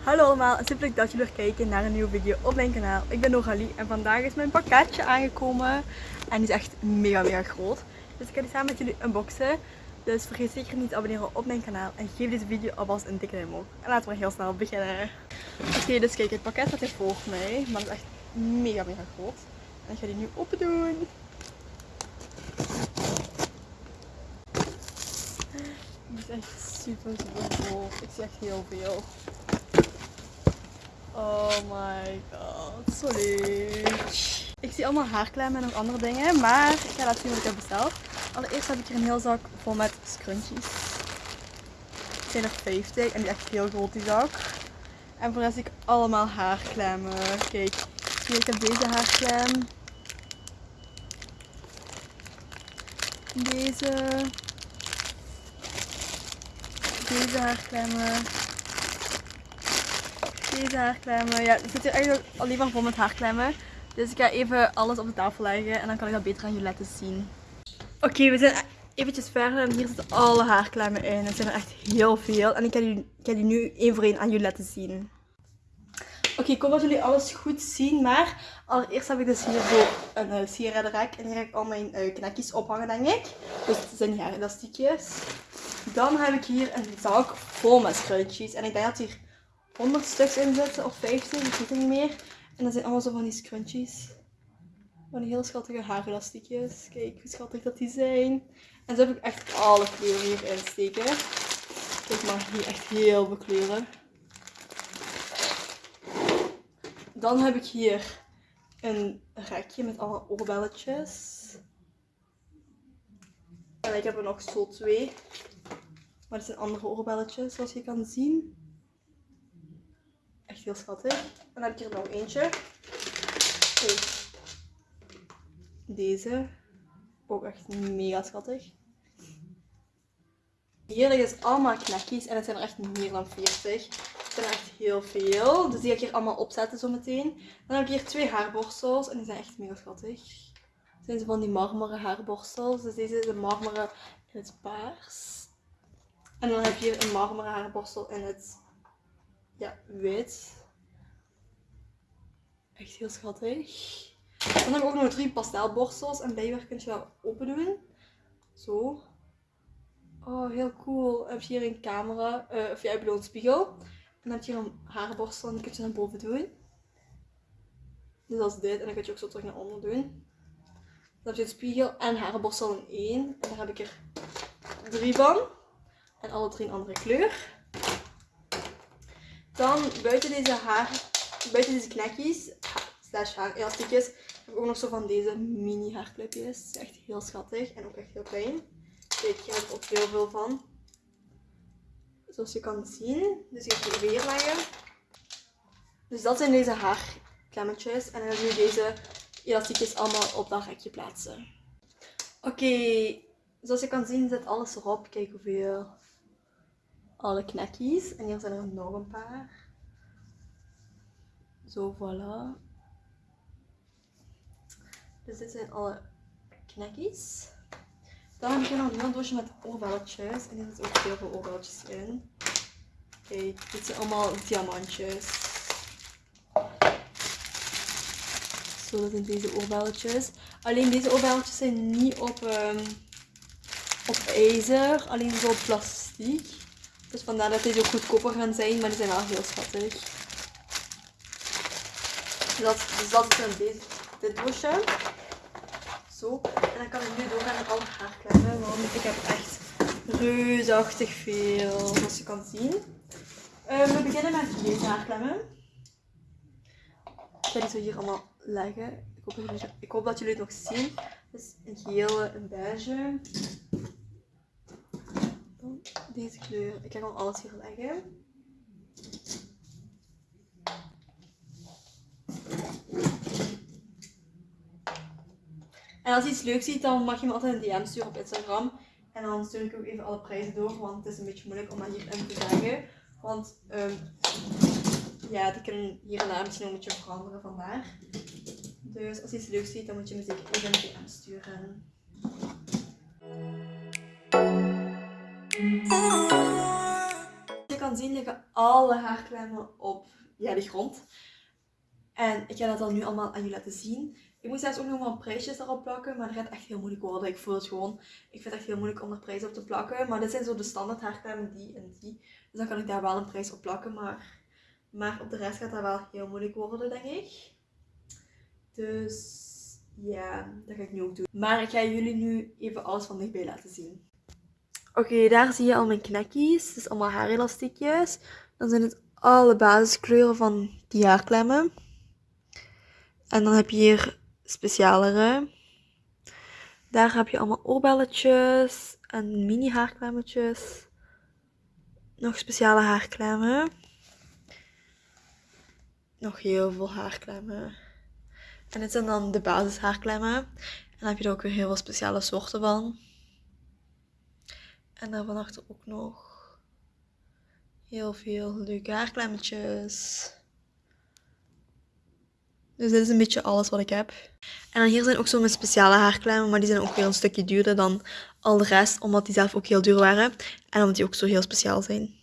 Hallo allemaal en super leuk dat jullie weer kijken naar een nieuwe video op mijn kanaal. Ik ben Noralie en vandaag is mijn pakketje aangekomen en die is echt mega mega groot. Dus ik ga die samen met jullie unboxen. Dus vergeet zeker niet te abonneren op mijn kanaal en geef deze video alvast een dikke duim omhoog. En laten we heel snel beginnen. Oké, dus kijk, het pakket staat hier voor mij, maar het is echt mega mega groot. En ik ga die nu open doen. Die is echt super super groot. Ik zie echt heel veel. Oh my god, leuk. Ik zie allemaal haarklemmen en nog andere dingen, maar ik ga laten zien wat ik heb besteld. Allereerst heb ik hier een heel zak vol met scrunchies. Het zijn er 50 en die echt heel groot die zak. En voor de rest zie ik allemaal haarklemmen. Kijk, zie ik heb deze haarklem. Deze. Deze haarklemmen deze haarklemmen. Ja, het zit hier eigenlijk alleen maar vol met haarklemmen. Dus ik ga even alles op de tafel leggen en dan kan ik dat beter aan jullie laten zien. Oké, we zijn eventjes verder en hier zitten alle haarklemmen in. Het zijn er echt heel veel en ik ga die, ik nu één voor één aan jullie laten zien. Oké, ik hoop dat jullie alles goed zien, maar allereerst heb ik dus hier zo een uh, sieradenrek en hier heb ik al mijn uh, knekjes ophangen denk ik. Dus het zijn hier elastiekjes. Dan heb ik hier een zak vol met scrunchies en ik denk dat hier 100 stuks inzetten of 50, ik weet het niet meer. En dat zijn allemaal zo van die scrunchies. Van die heel schattige haarelastiekjes. Kijk hoe schattig dat die zijn. En zo heb ik echt alle kleuren hierin steken. Kijk maar, hier echt heel veel kleuren. Dan heb ik hier een rekje met allemaal oorbelletjes. En ik heb er nog zo twee. Maar het zijn andere oorbelletjes zoals je kan zien. Echt heel schattig. En dan heb ik hier nog eentje. Kijk. Deze. Ook echt mega schattig. Hier liggen dus allemaal knekjes en het zijn er echt meer dan 40. Het zijn echt heel veel. Dus die ga ik hier allemaal opzetten zo meteen. Dan heb ik hier twee haarborstels en die zijn echt mega schattig. Het zijn ze van die marmeren haarborstels. Dus deze is een marmeren in het paars. En dan heb je hier een marmeren haarborstel in het ja, wit. Echt heel schattig. Dan heb ik ook nog drie pastelborstels. En blijkbaar kun je dat open doen. Zo. Oh, heel cool. Dan heb je hier een camera. Uh, of jij bedoelt een spiegel. En dan heb je hier een haarborstel. En die kun je naar boven doen. Dus dat is dit. En dan kun je ook zo terug naar onder doen. Dan heb je een spiegel en haarborstel in één. En daar heb ik er drie van. En alle drie een andere kleur. Dan buiten deze haar, buiten deze knekjes, slash haarelastiekjes, heb ik ook nog zo van deze mini haarclipjes. Echt heel schattig en ook echt heel klein. Hier heb ik ook heel veel van. Zoals je kan zien. Dus ik ga weer leggen. Dus dat zijn deze haarklemmetjes. En dan heb je deze elastiekjes allemaal op dat rekje plaatsen. Oké, zoals je kan zien zit alles erop. Kijk hoeveel alle knekjes. En hier zijn er nog een paar. Zo, voilà. Dus dit zijn alle knekjes. Dan heb ik nog een heel doosje met oorbelletjes. En hier zitten ook heel veel oorbelletjes in. Kijk, dit zijn allemaal diamantjes. Zo, dat zijn deze oorbelletjes. Alleen deze oorbelletjes zijn niet op, um, op ijzer, alleen zo op plastic. Dus vandaar dat deze ook goedkoper gaan zijn, maar die zijn wel heel schattig. Dat, dus dat is dan deze, dit doosje. Zo. En dan kan ik nu doorgaan met alle haarklemmen, want ik heb echt reusachtig veel, zoals je kan zien. Uh, we beginnen met deze haarklemmen. Ik ga die zo hier allemaal leggen. Ik hoop, dat jullie, ik hoop dat jullie het nog zien. Dus een gele, een beige, deze kleur. Ik ga gewoon alles hier leggen. En als iets leuk ziet, dan mag je me altijd een DM sturen op Instagram. En dan stuur ik ook even alle prijzen door, want het is een beetje moeilijk om dat hierin te zeggen. Want um, ja, die kunnen hier en daar misschien een beetje veranderen vandaar. Dus als iets leuk ziet, dan moet je me zeker even een DM sturen. Kan zien liggen alle haarklemmen op de grond. En ik ga dat dan nu allemaal aan jullie laten zien. Ik moet zelfs ook nog wel prijsjes erop plakken, maar dat gaat echt heel moeilijk worden. Ik voel het gewoon. Ik vind het echt heel moeilijk om er prijs op te plakken. Maar dit zijn zo de standaard haarklemmen, die en die. Dus dan kan ik daar wel een prijs op plakken, maar, maar op de rest gaat dat wel heel moeilijk worden, denk ik. Dus ja, dat ga ik nu ook doen. Maar ik ga jullie nu even alles van dichtbij laten zien. Oké, daar zie je al mijn knekjes. Het is allemaal haarelastiekjes. Dan zijn het alle basiskleuren van die haarklemmen. En dan heb je hier specialere. Daar heb je allemaal oorbelletjes en mini haarklemmetjes. Nog speciale haarklemmen. Nog heel veel haarklemmen. En dit zijn dan de basis haarklemmen. En dan heb je er ook weer heel veel speciale soorten van. En daarvan achter ook nog heel veel leuke haarklemmetjes. Dus dit is een beetje alles wat ik heb. En dan hier zijn ook zo mijn speciale haarklemmen, maar die zijn ook weer een stukje duurder dan al de rest, omdat die zelf ook heel duur waren. En omdat die ook zo heel speciaal zijn.